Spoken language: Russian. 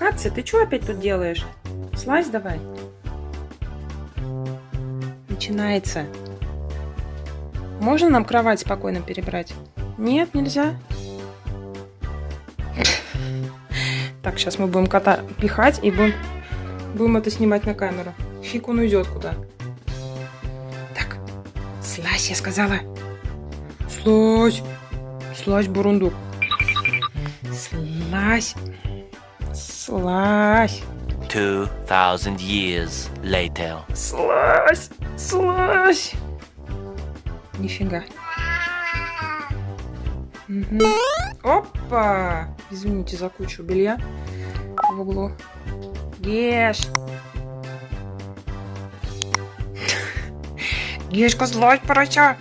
Катя, ты что опять тут делаешь? Слазь давай. Начинается. Можно нам кровать спокойно перебрать? Нет, нельзя. Так, сейчас мы будем кота пихать и будем, будем это снимать на камеру. Фиг он уйдет куда. Так, слазь, я сказала. Слазь. Слазь, бурундук. Слазь. Слазь. 2,000 years later. Слазь. Слазь. Нифига. Опа! Извините за кучу белья в углу. Геш! Гешка, слазь, порося!